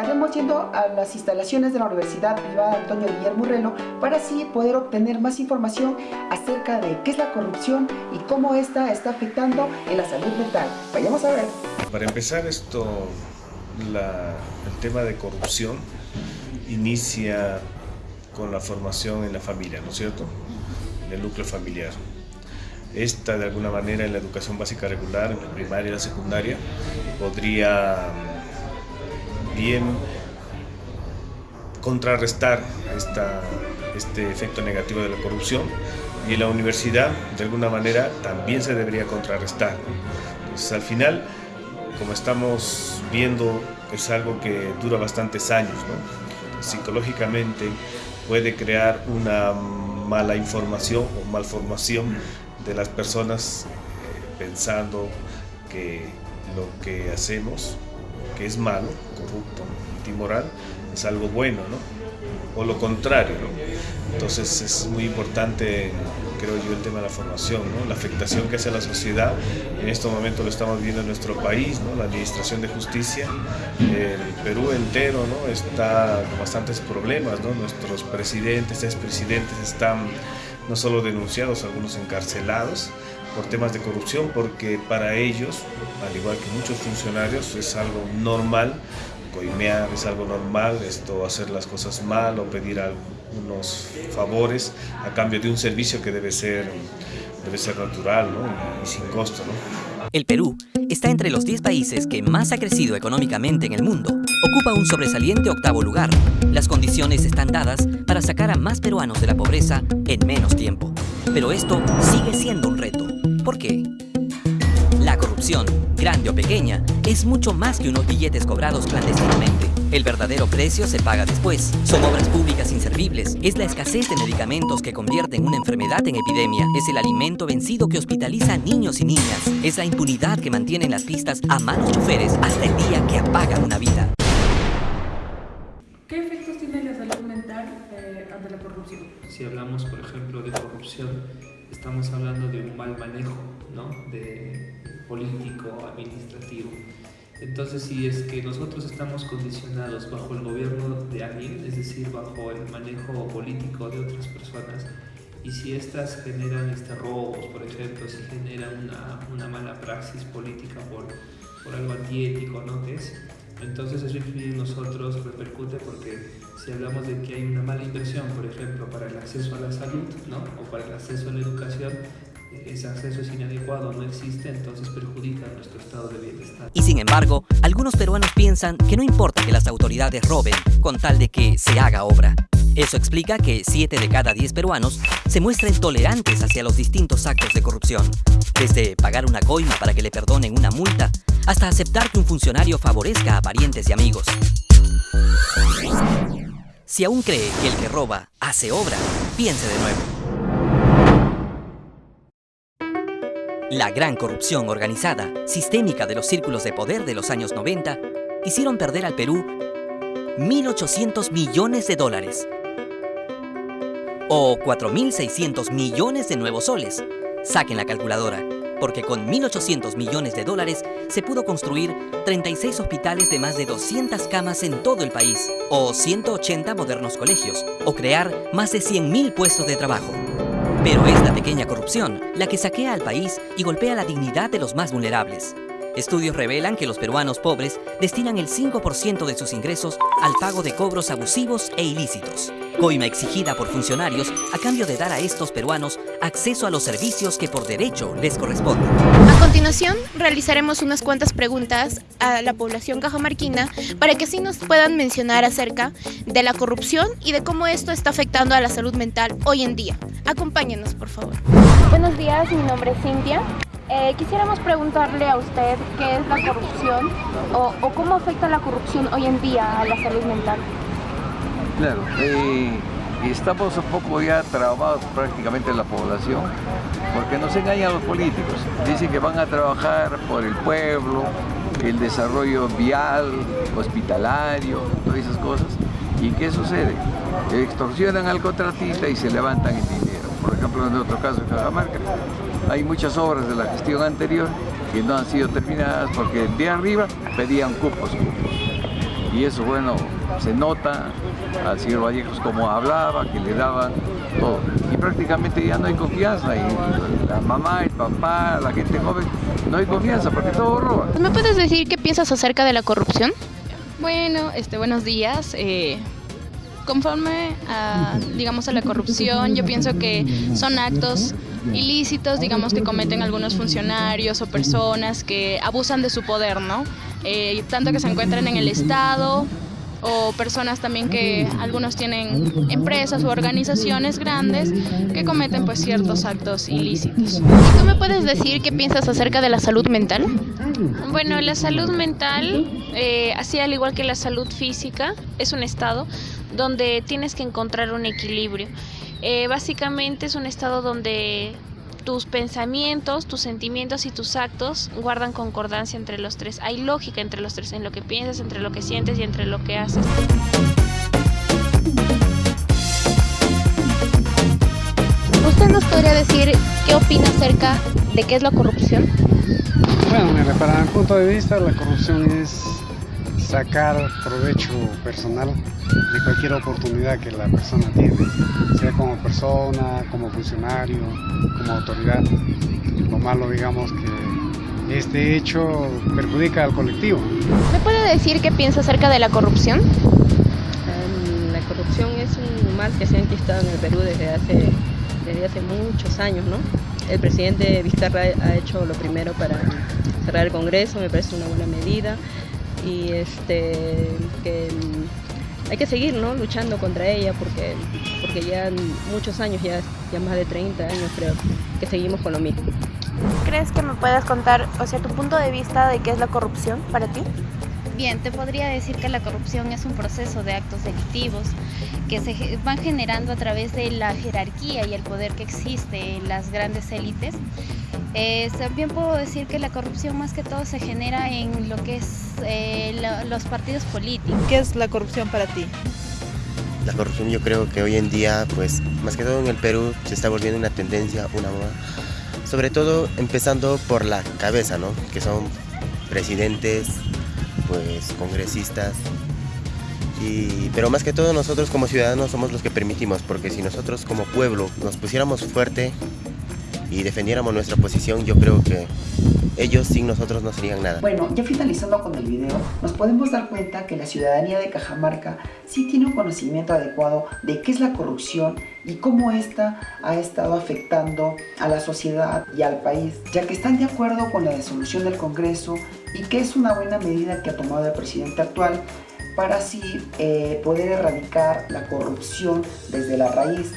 estaremos yendo a las instalaciones de la Universidad Privada Antonio Guillermo Urrelo para así poder obtener más información acerca de qué es la corrupción y cómo esta está afectando en la salud mental. Vayamos a ver. Para empezar esto, el tema de corrupción inicia con la formación en la familia, ¿no es cierto? En el núcleo familiar. Esta, de alguna manera, en la educación básica regular, en la primaria y la secundaria, podría contrarrestar este efecto negativo de la corrupción y la universidad, de alguna manera, también se debería contrarrestar. Entonces, al final, como estamos viendo, es algo que dura bastantes años. Psicológicamente puede crear una mala información o malformación de las personas eh, pensando que lo que hacemos, es malo, corrupto, antimoral, es algo bueno, ¿no? O lo contrario, ¿no? Entonces es muy importante, creo yo, el tema de la formación, ¿no? La afectación que hace a la sociedad, en este momento lo estamos viendo en nuestro país, ¿no? La administración de justicia, el Perú entero, ¿no? Está con bastantes problemas, ¿no? Nuestros presidentes, expresidentes están no solo denunciados, algunos encarcelados por temas de corrupción, porque para ellos, al igual que muchos funcionarios, es algo normal coimear, es algo normal esto hacer las cosas mal o pedir algunos favores a cambio de un servicio que debe ser, debe ser natural y, y sin costo. ¿no? El Perú está entre los 10 países que más ha crecido económicamente en el mundo. Ocupa un sobresaliente octavo lugar. Las condiciones están dadas para sacar a más peruanos de la pobreza en menos tiempo. Pero esto sigue siendo un reto. ¿Por qué? La corrupción, grande o pequeña, es mucho más que unos billetes cobrados clandestinamente. El verdadero precio se paga después. Son obras públicas inservibles. Es la escasez de medicamentos que convierten una enfermedad en epidemia. Es el alimento vencido que hospitaliza a niños y niñas. Es la impunidad que mantiene en las pistas a malos choferes hasta el día que apagan una vida. ¿Qué efectos tiene la salud mental eh, ante la corrupción? Si hablamos, por ejemplo, de corrupción, estamos hablando de un mal manejo ¿no? de político, administrativo. Entonces, si es que nosotros estamos condicionados bajo el gobierno de alguien, es decir, bajo el manejo político de otras personas, y si estas generan este, robos, por ejemplo, si generan una, una mala praxis política por, por algo antiético, ¿no? ¿Qué es? Entonces eso en nosotros repercute porque si hablamos de que hay una mala inversión, por ejemplo, para el acceso a la salud ¿no? o para el acceso a la educación, ese acceso es inadecuado, no existe, entonces perjudica nuestro estado de bienestar. Y sin embargo, algunos peruanos piensan que no importa que las autoridades roben con tal de que se haga obra. Eso explica que 7 de cada 10 peruanos se muestren tolerantes hacia los distintos actos de corrupción, desde pagar una coima para que le perdonen una multa, hasta aceptar que un funcionario favorezca a parientes y amigos. Si aún cree que el que roba hace obra, piense de nuevo. La gran corrupción organizada, sistémica de los círculos de poder de los años 90, hicieron perder al Perú 1.800 millones de dólares o 4.600 millones de nuevos soles. Saquen la calculadora, porque con 1.800 millones de dólares se pudo construir 36 hospitales de más de 200 camas en todo el país, o 180 modernos colegios, o crear más de 100.000 puestos de trabajo. Pero es la pequeña corrupción la que saquea al país y golpea la dignidad de los más vulnerables. Estudios revelan que los peruanos pobres destinan el 5% de sus ingresos al pago de cobros abusivos e ilícitos. Coima exigida por funcionarios a cambio de dar a estos peruanos acceso a los servicios que por derecho les corresponden. A continuación, realizaremos unas cuantas preguntas a la población cajamarquina para que así nos puedan mencionar acerca de la corrupción y de cómo esto está afectando a la salud mental hoy en día. Acompáñenos, por favor. Buenos días, mi nombre es Cintia. Eh, quisiéramos preguntarle a usted qué es la corrupción o, cómo afecta la corrupción hoy en día a la salud mental. Claro, eh, estamos un poco ya trabados prácticamente en la población porque nos engañan los políticos. Dicen que van a trabajar por el pueblo, el desarrollo vial, hospitalario, todas esas cosas. ¿Y qué sucede? Extorsionan al contratista y se levantan el dinero. Por ejemplo, en otro caso en Cajamarca, hay muchas obras de la gestión anterior que no han sido terminadas porque de arriba pedían cupos, cupos. Y eso, bueno, se nota al señor Vallejos como hablaba, que le daban todo. Y prácticamente ya no hay confianza. Y la mamá, el papá, la gente joven, no hay confianza porque todo roba. ¿Me puedes decir qué piensas acerca de la corrupción? Bueno, este, buenos días. Eh, conforme a, digamos, a la corrupción, yo pienso que son actos ilícitos, digamos, que cometen algunos funcionarios o personas que abusan de su poder, ¿no? Eh, tanto que se encuentran en el Estado o personas también que algunos tienen empresas u organizaciones grandes que cometen pues ciertos actos ilícitos. ¿Y tú me puedes decir qué piensas acerca de la salud mental? Bueno, la salud mental, eh, así al igual que la salud física, es un estado donde tienes que encontrar un equilibrio. Eh, básicamente es un estado donde tus pensamientos, tus sentimientos y tus actos guardan concordancia entre los tres. Hay lógica entre los tres, en lo que piensas, entre lo que sientes y entre lo que haces. ¿Usted nos podría decir qué opina acerca de qué es la corrupción? Bueno, mira, para mi punto de vista la corrupción es sacar provecho personal de cualquier oportunidad que la persona tiene, sea como persona, como funcionario, como autoridad. Lo malo, digamos, que este hecho perjudica al colectivo. ¿Me puede decir qué piensa acerca de la corrupción? Um, la corrupción es un mal que se ha enquistado en el Perú desde hace, desde hace muchos años, ¿no? El presidente Vizcarra ha hecho lo primero para cerrar el Congreso, me parece una buena medida y este que hay que seguir ¿no? luchando contra ella porque, porque ya muchos años, ya, ya más de 30 años creo, que seguimos con lo mismo. ¿Crees que me puedas contar, o sea, tu punto de vista de qué es la corrupción para ti? Bien, te podría decir que la corrupción es un proceso de actos delictivos que se van generando a través de la jerarquía y el poder que existe en las grandes élites. Eh, también puedo decir que la corrupción más que todo se genera en lo que es eh, lo, los partidos políticos. ¿Qué es la corrupción para ti? La corrupción yo creo que hoy en día, pues más que todo en el Perú, se está volviendo una tendencia, una moda. Sobre todo empezando por la cabeza, ¿no? Que son presidentes, pues congresistas. Y, pero más que todo nosotros como ciudadanos somos los que permitimos, porque si nosotros como pueblo nos pusiéramos fuerte y defendiéramos nuestra posición, yo creo que ellos sin nosotros no serían nada. Bueno, ya finalizando con el video, nos podemos dar cuenta que la ciudadanía de Cajamarca sí tiene un conocimiento adecuado de qué es la corrupción y cómo esta ha estado afectando a la sociedad y al país, ya que están de acuerdo con la disolución del Congreso y que es una buena medida que ha tomado el presidente actual para así eh, poder erradicar la corrupción desde la raíz.